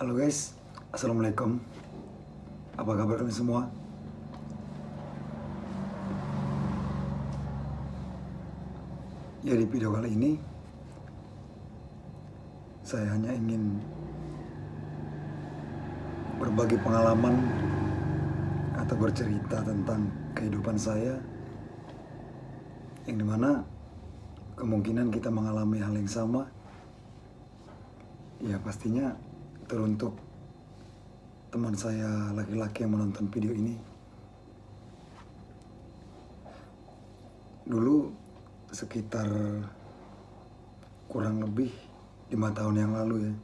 Halo guys, Assalamualaikum. Apa kabar kalian semua? Ya di video kali ini Saya hanya ingin Berbagi pengalaman Atau bercerita tentang kehidupan saya Yang di mana Kemungkinan kita mengalami hal yang sama. Ya pastinya teruntuk teman saya laki-laki yang menonton video ini. Dulu sekitar kurang lebih lima tahun yang lalu ya.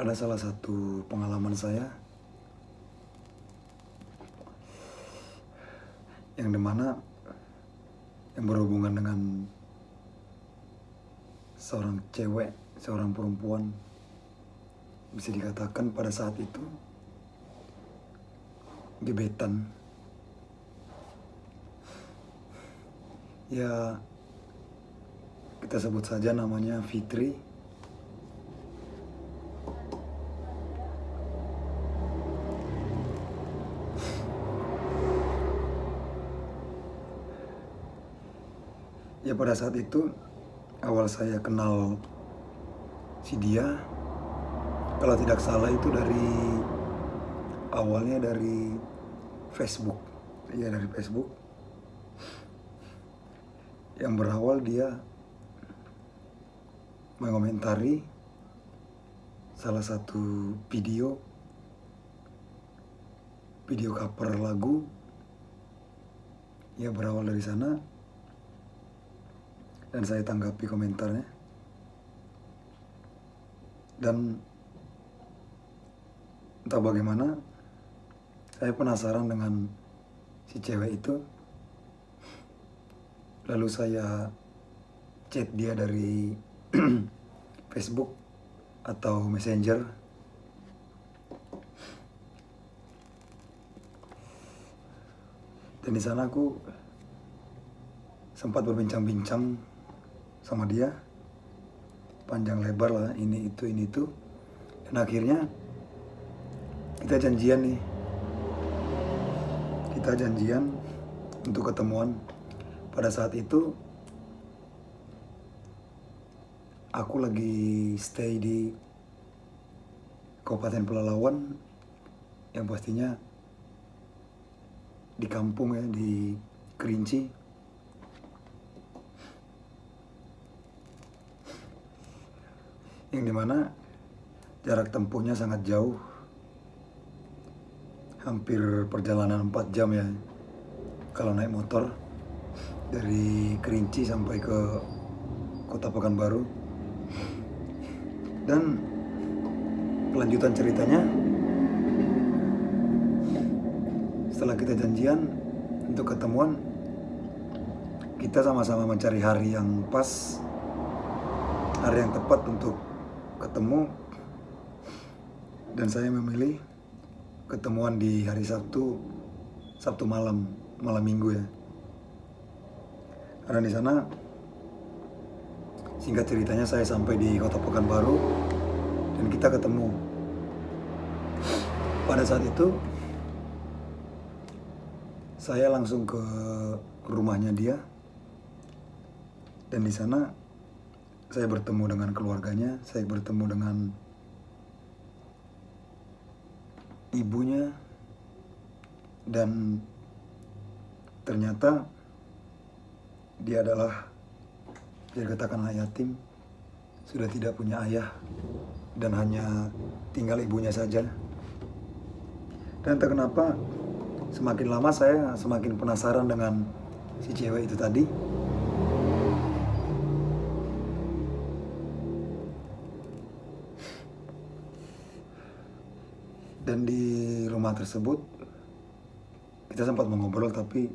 Ada salah satu pengalaman saya yang di mana yang berhubungan dengan seorang cewek, seorang perempuan bisa dikatakan pada saat itu gebetan. Ya kita sebut saja namanya Fitri. Ya pada saat itu awal saya kenal si dia kalau tidak salah itu dari awalnya dari Facebook. Ya dari Facebook. Yang berawal dia mengomentari salah satu video video cover lagu. Ya berawal dari sana dan saya tanggapi komentarnya dan entah bagaimana saya penasaran dengan si cewek itu. Lalu saya chat dia dari Facebook atau Messenger. Dan di sana aku sempat berbincang-bincang sama dia panjang lebar lah ini itu ini itu. Dan akhirnya kita janjian nih. Kita janjian untuk ketemuan. Pada saat itu aku lagi stay di Kabupaten Pelalawan yang pastinya di kampung ya di Kerinci yang di mana jarak tempuhnya sangat jauh. Hampir perjalanan 4 jam ya kalau naik motor dari Kerinci sampai ke kota Pekanbaru. Dan kelanjutan ceritanya setelah kita janjian untuk ketemuan kita sama-sama mencari hari yang pas hari yang tepat untuk ketemu. Dan saya memilih ketemuan di hari Sabtu Sabtu malam malam minggu ya. Karena di sana singkat ceritanya saya sampai di kota Pekanbaru dan kita ketemu. Pada saat itu saya langsung ke rumahnya dia. Dan di sana saya bertemu dengan keluarganya, saya bertemu dengan ibunya, dan ternyata dia adalah bisa dikatakan anak yatim, sudah tidak punya ayah, dan hanya tinggal ibunya saja. Dan entah kenapa, semakin lama saya semakin penasaran dengan si cewek itu tadi. Dan di rumah tersebut kita sempat mengobrol tapi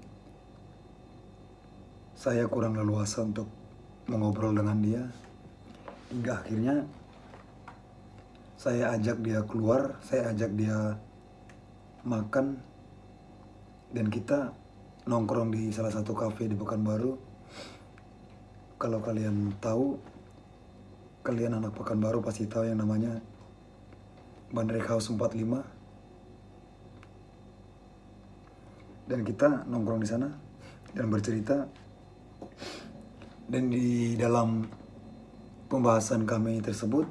saya kurang leluasa untuk mengobrol dengan dia. Hingga akhirnya saya ajak dia keluar saya ajak dia makan dan kita nongkrong di salah satu kafe di Pekanbaru. Kalau kalian tahu kalian anak Pekanbaru pasti tahu yang namanya Bandrek House 45 dan kita nongkrong di sana dan bercerita dan di dalam pembahasan kami tersebut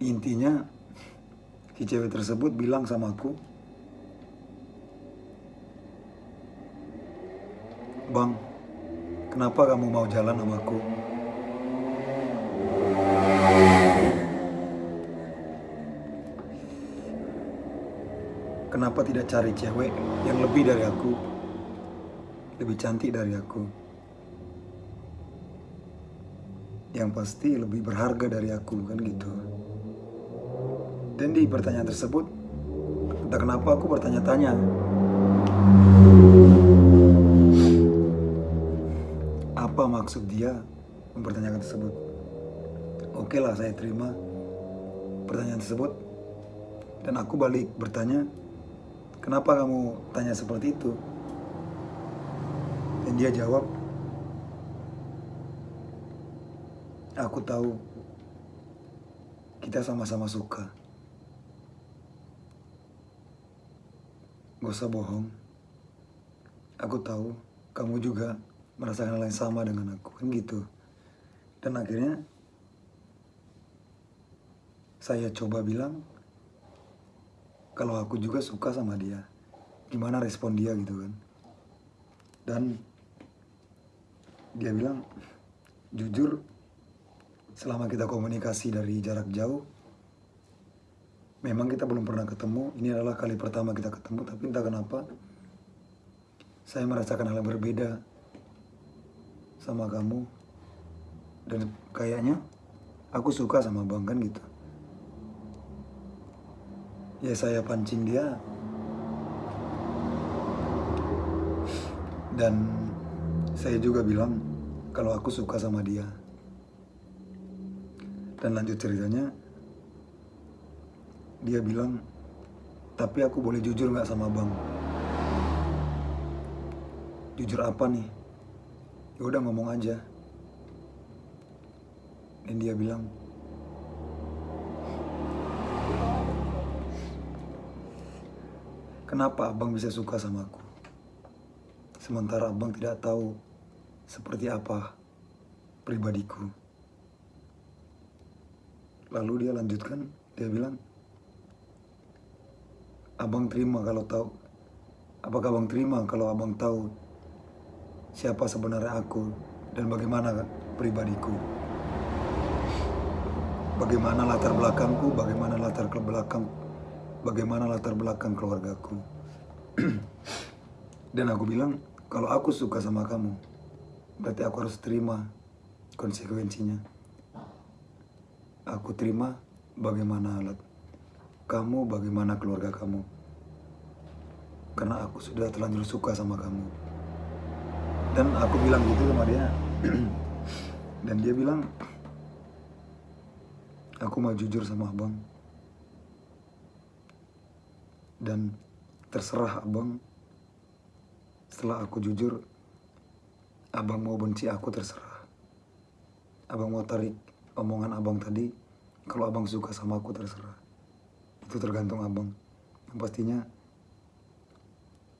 intinya si cewek tersebut bilang sama aku Bang, kenapa kamu mau jalan sama aku? Kenapa tidak cari cewek yang lebih dari aku? Lebih cantik dari aku? Yang pasti lebih berharga dari aku, kan gitu. Dan di pertanyaan tersebut, entah kenapa aku bertanya-tanya. Apa maksud dia mempertanyakan tersebut? Oke lah, saya terima pertanyaan tersebut. Dan aku balik bertanya, Kenapa kamu tanya seperti itu? Dan dia jawab, Aku tahu kita sama-sama suka. Gak usah bohong. Aku tahu kamu juga merasakan hal yang sama dengan aku. Kan gitu. Dan akhirnya saya coba bilang, kalau aku juga suka sama dia. Gimana respon dia gitu kan. Dan dia bilang jujur selama kita komunikasi dari jarak jauh memang kita belum pernah ketemu. Ini adalah kali pertama kita ketemu tapi entah kenapa saya merasakan hal yang berbeda sama kamu. Dan kayaknya aku suka sama bang kan gitu ya saya pancing dia. Dan saya juga bilang kalau aku suka sama dia. Dan lanjut ceritanya dia bilang tapi aku boleh jujur nggak sama bang? Jujur apa nih? Ya udah ngomong aja. Dan dia bilang Kenapa abang bisa suka sama aku? Sementara abang tidak tahu seperti apa pribadiku. Lalu dia lanjutkan, dia bilang, Abang terima kalau tahu, apakah abang terima kalau abang tahu siapa sebenarnya aku dan bagaimana pribadiku? Bagaimana latar belakangku, bagaimana latar belakang bagaimana latar belakang keluargaku. Dan aku bilang, kalau aku suka sama kamu, berarti aku harus terima konsekuensinya. Aku terima bagaimana alat kamu, bagaimana keluarga kamu. Karena aku sudah terlanjur suka sama kamu. Dan aku bilang gitu sama dia. Dan dia bilang, aku mau jujur sama abang dan terserah abang. Setelah aku jujur abang mau benci aku terserah. Abang mau tarik omongan abang tadi kalau abang suka sama aku terserah. Itu tergantung abang. Yang pastinya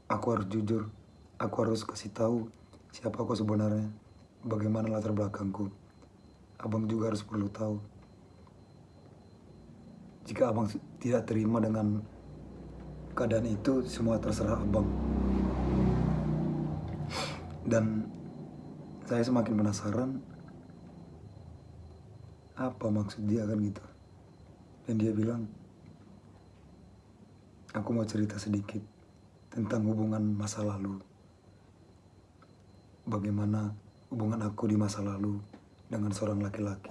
aku harus jujur. Aku harus kasih tahu siapa aku sebenarnya. Bagaimana latar belakangku. Abang juga harus perlu tahu. Jika abang tidak terima dengan keadaan itu semua terserah abang. Dan saya semakin penasaran apa maksud dia kan gitu? Dan dia bilang aku mau cerita sedikit tentang hubungan masa lalu. Bagaimana hubungan aku di masa lalu dengan seorang laki-laki.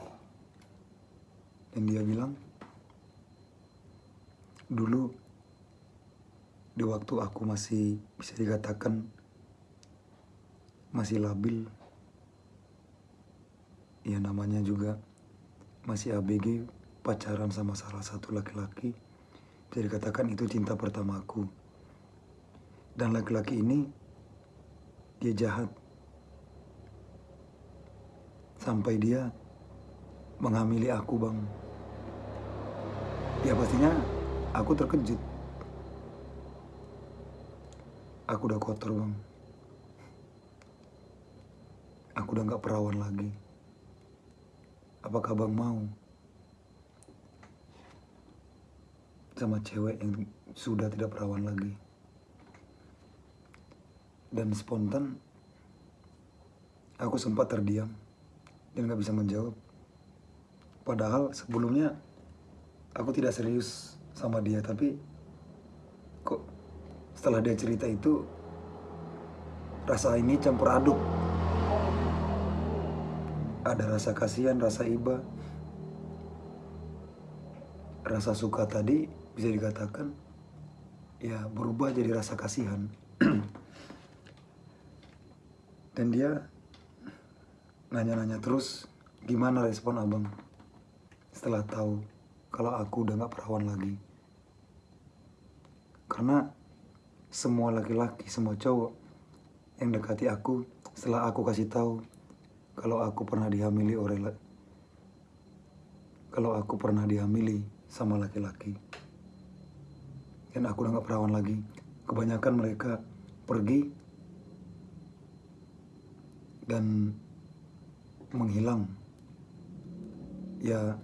Dan dia bilang dulu di waktu aku masih bisa dikatakan masih labil. Ya namanya juga masih ABG pacaran sama salah satu laki-laki. Bisa dikatakan itu cinta pertamaku dan laki-laki ini dia jahat. Sampai dia menghamili aku bang. Ya pastinya aku terkejut aku udah kotor bang. Aku udah nggak perawan lagi. Apakah bang mau? Sama cewek yang sudah tidak perawan lagi. Dan spontan aku sempat terdiam dan nggak bisa menjawab. Padahal sebelumnya aku tidak serius sama dia tapi setelah dia cerita itu rasa ini campur aduk. Ada rasa kasihan rasa iba. Rasa suka tadi bisa dikatakan ya berubah jadi rasa kasihan. Dan dia nanya-nanya terus gimana respon abang? Setelah tahu kalau aku udah gak perawan lagi. Karena semua laki-laki semua cowok yang dekati aku setelah aku kasih tahu kalau aku pernah dihamili oleh kalau aku pernah dihamili sama laki-laki. Dan aku udah gak perawan lagi. Kebanyakan mereka pergi dan menghilang. Ya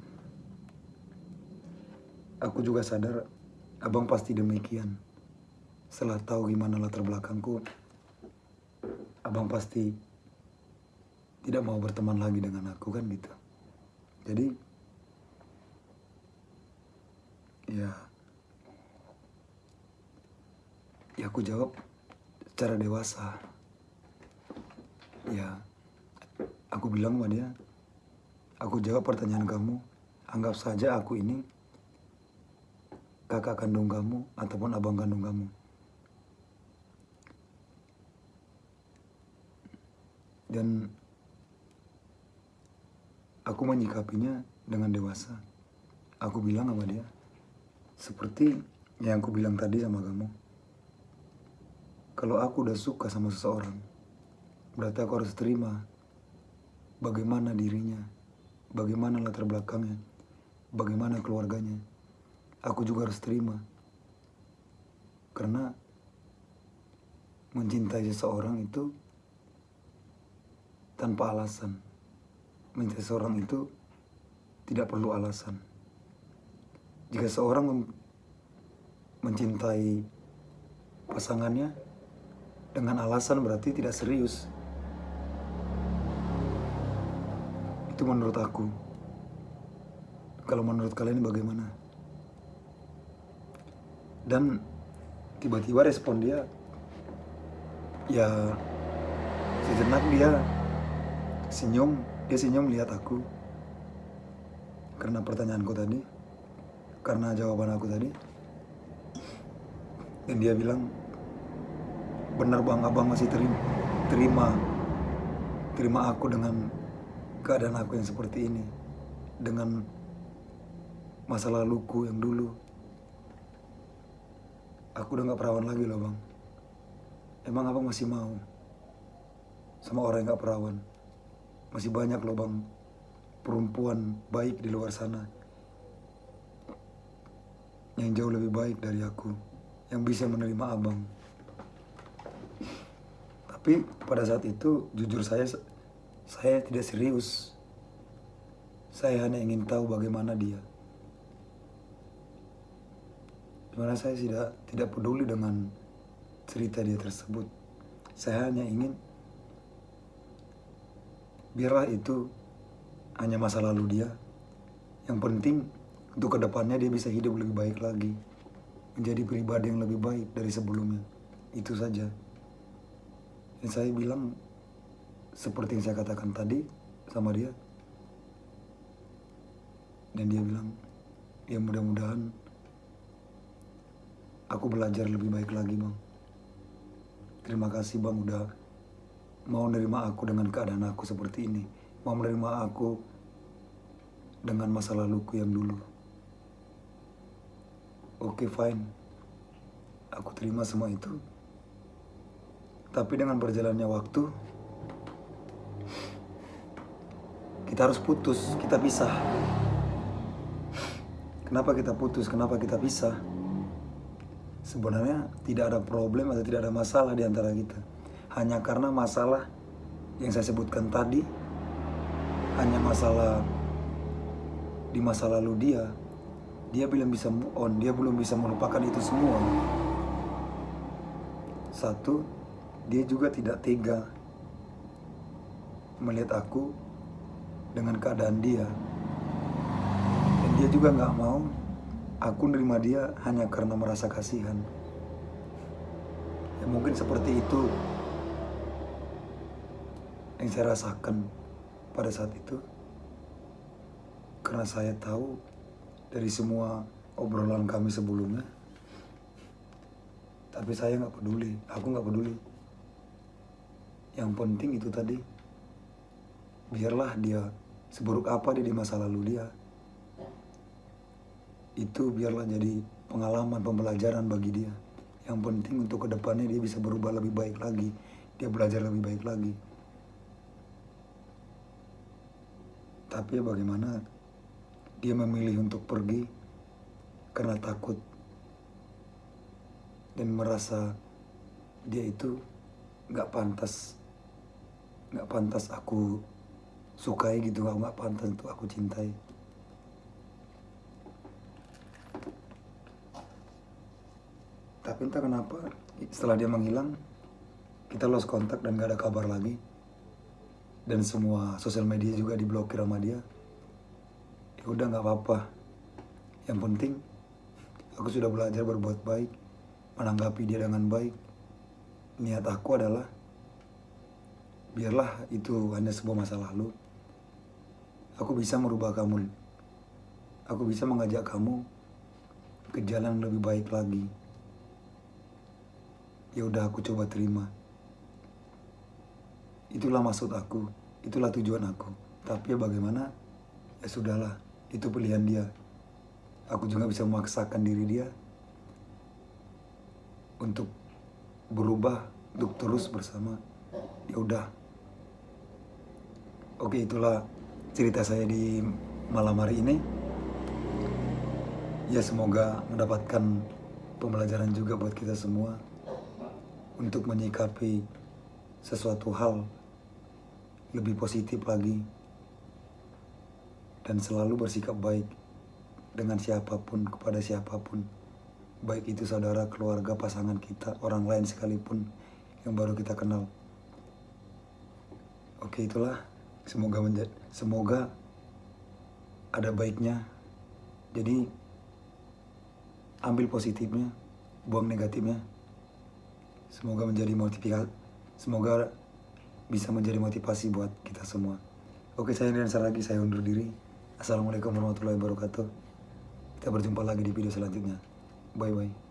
aku juga sadar abang pasti demikian setelah tahu gimana latar belakangku abang pasti tidak mau berteman lagi dengan aku kan gitu. Jadi ya ya aku jawab secara dewasa. Ya aku bilang sama dia aku jawab pertanyaan kamu anggap saja aku ini kakak kandung kamu ataupun abang kandung kamu dan aku menyikapinya dengan dewasa aku bilang sama dia seperti yang aku bilang tadi sama kamu kalau aku udah suka sama seseorang, berarti aku harus terima bagaimana dirinya, bagaimana latar belakangnya, bagaimana keluarganya. Aku juga harus terima. Karena mencintai seseorang itu tanpa alasan. Mencintai seseorang itu tidak perlu alasan. Jika seorang mencintai pasangannya, dengan alasan berarti tidak serius. Itu menurut aku. Kalau menurut kalian bagaimana? Dan tiba-tiba respon dia, ya sejenak dia senyum, dia senyum lihat aku. Karena pertanyaanku tadi, karena jawaban aku tadi. Dan dia bilang, benar bang. Abang masih terima terima terima aku dengan keadaan aku yang seperti ini. Dengan masa laluku yang dulu. Aku udah nggak perawan lagi loh bang. Emang abang masih mau sama orang yang nggak perawan masih banyak loh perempuan baik di luar sana yang jauh lebih baik dari aku yang bisa menerima abang. Tapi pada saat itu jujur saya saya tidak serius. Saya hanya ingin tahu bagaimana dia. Di mana saya tidak tidak peduli dengan cerita dia tersebut. Saya hanya ingin biarlah itu hanya masa lalu dia. Yang penting untuk ke depannya dia bisa hidup lebih baik lagi. Menjadi pribadi yang lebih baik dari sebelumnya. Itu saja. Yang saya bilang seperti yang saya katakan tadi sama dia dan dia bilang ya mudah-mudahan aku belajar lebih baik lagi bang. Terima kasih bang udah mau menerima aku dengan keadaan aku seperti ini mau menerima aku dengan masa laluku yang dulu oke okay, fine aku terima semua itu tapi dengan berjalannya waktu, kita harus putus, kita pisah. Kenapa kita putus? Kenapa kita pisah? Sebenarnya tidak ada problem atau tidak ada masalah di antara kita. Hanya karena masalah yang saya sebutkan tadi, hanya masalah di masa lalu dia, dia belum bisa move on, dia belum bisa melupakan itu semua. Satu, dia juga tidak tega melihat aku dengan keadaan dia. Dan dia juga nggak mau aku nerima dia hanya karena merasa kasihan. Ya mungkin seperti itu yang saya rasakan pada saat itu. Karena saya tahu dari semua obrolan kami sebelumnya. Tapi saya nggak peduli, aku nggak peduli. Yang penting itu tadi, biarlah dia seburuk apa dia di masa lalu dia. Itu biarlah jadi pengalaman, pembelajaran bagi dia. Yang penting untuk ke depannya dia bisa berubah lebih baik lagi. Dia belajar lebih baik lagi. Tapi bagaimana dia memilih untuk pergi karena takut dan merasa dia itu nggak pantas nggak pantas aku sukai gitu nggak pantas untuk aku cintai. Tapi entah kenapa setelah dia menghilang kita lost kontak dan gak ada kabar lagi dan semua sosial media juga diblokir sama dia. Ya udah nggak apa-apa. Yang penting aku sudah belajar berbuat baik menanggapi dia dengan baik. Niat aku adalah biarlah itu hanya sebuah masa lalu. Aku bisa merubah kamu. Aku bisa mengajak kamu ke jalan lebih baik lagi. Ya udah aku coba terima itulah maksud aku itulah tujuan aku. Tapi ya bagaimana? Ya sudahlah itu pilihan dia. Aku juga bisa memaksakan diri dia untuk berubah untuk terus bersama. Ya udah. Oke itulah cerita saya di malam hari ini. Ya semoga mendapatkan pembelajaran juga buat kita semua untuk menyikapi sesuatu hal lebih positif lagi dan selalu bersikap baik dengan siapa pun kepada siapa pun baik itu saudara, keluarga, pasangan kita, orang lain sekalipun yang baru kita kenal. Oke itulah semoga menjadi semoga ada baiknya. Jadi ambil positifnya, buang negatifnya. Semoga menjadi motivasi, semoga bisa menjadi motivasi buat kita semua. Oke saya Rian lagi saya undur diri. Assalamualaikum warahmatullahi wabarakatuh. Kita berjumpa lagi di video selanjutnya. Bye bye.